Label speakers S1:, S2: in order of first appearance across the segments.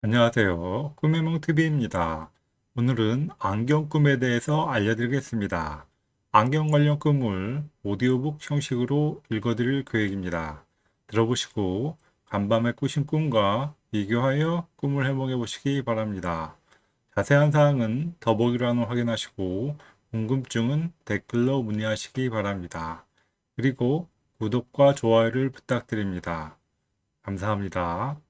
S1: 안녕하세요. 꿈의 몽TV입니다. 오늘은 안경 꿈에 대해서 알려드리겠습니다. 안경 관련 꿈을 오디오북 형식으로 읽어드릴 계획입니다. 들어보시고 간밤에 꾸신 꿈과 비교하여 꿈을 해몽해 보시기 바랍니다. 자세한 사항은 더보기란을 확인하시고 궁금증은 댓글로 문의하시기 바랍니다. 그리고 구독과 좋아요를 부탁드립니다. 감사합니다.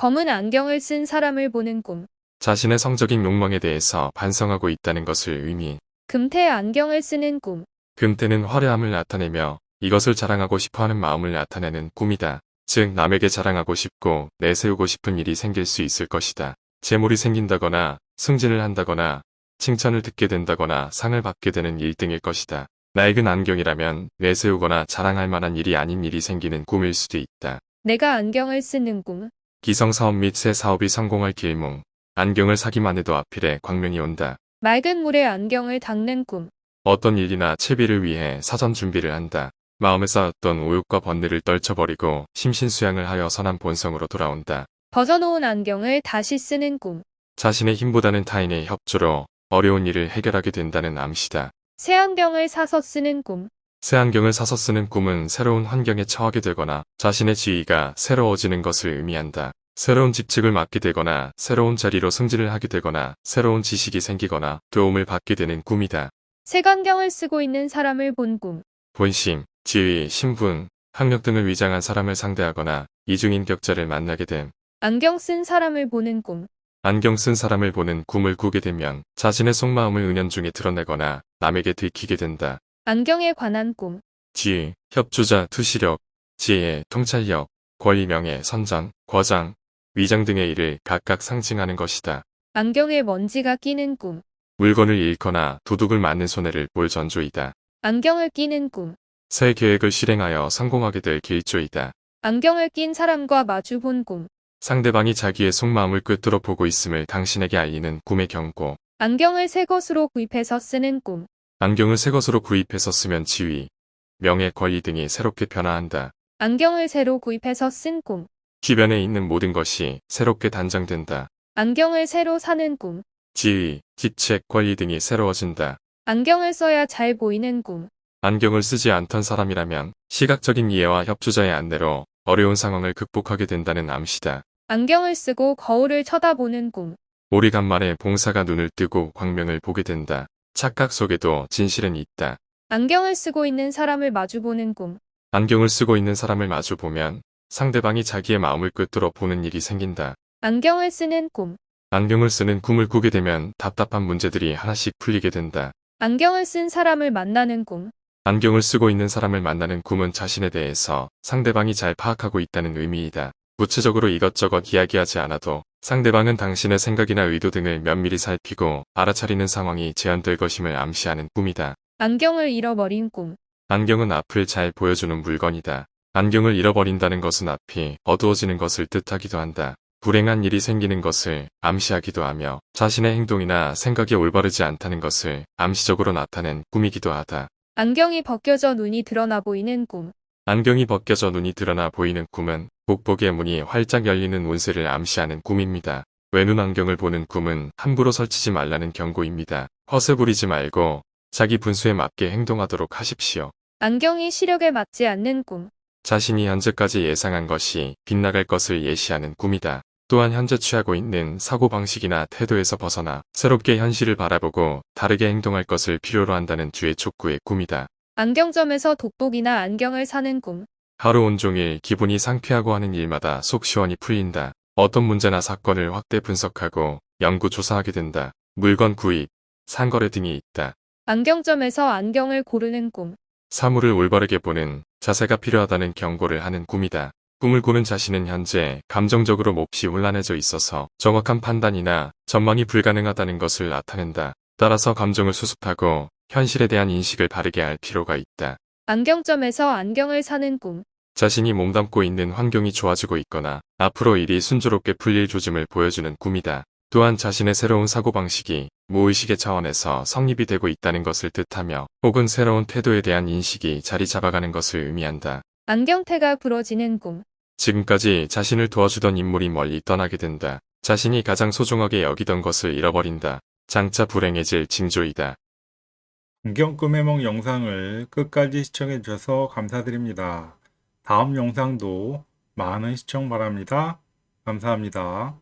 S2: 검은 안경을 쓴 사람을 보는 꿈.
S3: 자신의 성적인 욕망에 대해서 반성하고 있다는 것을 의미.
S2: 금태 안경을 쓰는 꿈.
S3: 금태는 화려함을 나타내며 이것을 자랑하고 싶어하는 마음을 나타내는 꿈이다. 즉 남에게 자랑하고 싶고 내세우고 싶은 일이 생길 수 있을 것이다. 재물이 생긴다거나 승진을 한다거나 칭찬을 듣게 된다거나 상을 받게 되는 1등일 것이다. 낡은 안경이라면 내세우거나 자랑할 만한 일이 아닌 일이 생기는 꿈일 수도 있다.
S2: 내가 안경을 쓰는 꿈.
S3: 기성사업 및 새 사업이 성공할 길몽. 안경을 사기만 해도 앞일에 광명이 온다.
S2: 맑은 물에 안경을 닦는 꿈.
S3: 어떤 일이나 채비를 위해 사전 준비를 한다. 마음에 쌓였던 오욕과 번뇌를 떨쳐버리고 심신수양을 하여 선한 본성으로 돌아온다.
S2: 벗어놓은 안경을 다시 쓰는 꿈.
S3: 자신의 힘보다는 타인의 협조로 어려운 일을 해결하게 된다는 암시다.
S2: 새 안경을 사서 쓰는 꿈.
S3: 새 안경을 사서 쓰는 꿈은 새로운 환경에 처하게 되거나 자신의 지위가 새로워지는 것을 의미한다. 새로운 직책을 맡게 되거나 새로운 자리로 승진을 하게 되거나 새로운 지식이 생기거나 도움을 받게 되는 꿈이다.
S2: 색안경을 쓰고 있는 사람을 본 꿈.
S3: 본심, 지위, 신분, 학력 등을 위장한 사람을 상대하거나 이중인격자를 만나게 됨.
S2: 안경 쓴 사람을 보는 꿈.
S3: 안경 쓴 사람을 보는 꿈을 꾸게 되면 자신의 속마음을 은연중에 드러내거나 남에게 들키게 된다.
S2: 안경에 관한 꿈.
S3: 지위, 협조자, 투시력, 지혜, 통찰력, 권리, 명예, 선장, 과장, 위장 등의 일을 각각 상징하는 것이다.
S2: 안경에 먼지가 끼는 꿈.
S3: 물건을 잃거나 도둑을 맞는 손해를 볼 전조이다.
S2: 안경을 끼는 꿈.
S3: 새 계획을 실행하여 성공하게 될 길조이다.
S2: 안경을 낀 사람과 마주 본 꿈.
S3: 상대방이 자기의 속마음을 꿰뚫어 보고 있음을 당신에게 알리는 꿈의 경고.
S2: 안경을 새 것으로 구입해서 쓰는 꿈.
S3: 안경을 새 것으로 구입해서 쓰면 지위, 명예, 권리 등이 새롭게 변화한다.
S2: 안경을 새로 구입해서 쓴 꿈.
S3: 주변에 있는 모든 것이 새롭게 단장된다.
S2: 안경을 새로 사는 꿈.
S3: 지위, 직책, 권리 등이 새로워진다.
S2: 안경을 써야 잘 보이는 꿈.
S3: 안경을 쓰지 않던 사람이라면 시각적인 이해와 협조자의 안내로 어려운 상황을 극복하게 된다는 암시다.
S2: 안경을 쓰고 거울을 쳐다보는 꿈.
S3: 오리간만에 봉사가 눈을 뜨고 광명을 보게 된다. 착각 속에도 진실은 있다.
S2: 안경을 쓰고 있는 사람을 마주보는 꿈.
S3: 안경을 쓰고 있는 사람을 마주 보면 상대방이 자기의 마음을 꿰뚫어 보는 일이 생긴다.
S2: 안경을 쓰는 꿈.
S3: 안경을 쓰는 꿈을 꾸게 되면 답답한 문제들이 하나씩 풀리게 된다.
S2: 안경을 쓴 사람을 만나는 꿈.
S3: 안경을 쓰고 있는 사람을 만나는 꿈은 자신에 대해서 상대방이 잘 파악하고 있다는 의미이다. 구체적으로 이것저것 이야기하지 않아도 상대방은 당신의 생각이나 의도 등을 면밀히 살피고 알아차리는 상황이 제한될 것임을 암시하는 꿈이다.
S2: 안경을 잃어버린 꿈.
S3: 안경은 앞을 잘 보여주는 물건이다. 안경을 잃어버린다는 것은 앞이 어두워지는 것을 뜻하기도 한다. 불행한 일이 생기는 것을 암시하기도 하며 자신의 행동이나 생각이 올바르지 않다는 것을 암시적으로 나타낸 꿈이기도 하다.
S2: 안경이 벗겨져 눈이 드러나 보이는 꿈.
S3: 안경이 벗겨져 눈이 드러나 보이는 꿈은 복복의 문이 활짝 열리는 운세를 암시하는 꿈입니다. 외눈 안경을 보는 꿈은 함부로 설치지 말라는 경고입니다. 허세 부리지 말고 자기 분수에 맞게 행동하도록 하십시오.
S2: 안경이 시력에 맞지 않는 꿈.
S3: 자신이 현재까지 예상한 것이 빗나갈 것을 예시하는 꿈이다. 또한 현재 취하고 있는 사고방식이나 태도에서 벗어나 새롭게 현실을 바라보고 다르게 행동할 것을 필요로 한다는 주의 촉구의 꿈이다.
S2: 안경점에서 돋보기나 안경을 사는 꿈.
S3: 하루 온종일 기분이 상쾌하고 하는 일마다 속 시원히 풀린다. 어떤 문제나 사건을 확대 분석하고 연구 조사하게 된다. 물건 구입, 상거래 등이 있다.
S2: 안경점에서 안경을 고르는 꿈.
S3: 사물을 올바르게 보는 자세가 필요하다는 경고를 하는 꿈이다. 꿈을 꾸는 자신은 현재 감정적으로 몹시 혼란해져 있어서 정확한 판단이나 전망이 불가능하다는 것을 나타낸다. 따라서 감정을 수습하고 현실에 대한 인식을 바르게 할 필요가 있다.
S2: 안경점에서 안경을 사는 꿈.
S3: 자신이 몸담고 있는 환경이 좋아지고 있거나 앞으로 일이 순조롭게 풀릴 조짐을 보여주는 꿈이다. 또한 자신의 새로운 사고방식이 무의식의 차원에서 성립이 되고 있다는 것을 뜻하며 혹은 새로운 태도에 대한 인식이 자리 잡아가는 것을 의미한다.
S2: 안경태가 부러지는 꿈
S3: 지금까지 자신을 도와주던 인물이 멀리 떠나게 된다. 자신이 가장 소중하게 여기던 것을 잃어버린다. 장차 불행해질 징조이다.
S1: 안경 꿈해몽 영상을 끝까지 시청해주셔서 감사드립니다. 다음 영상도 많은 시청 바랍니다. 감사합니다.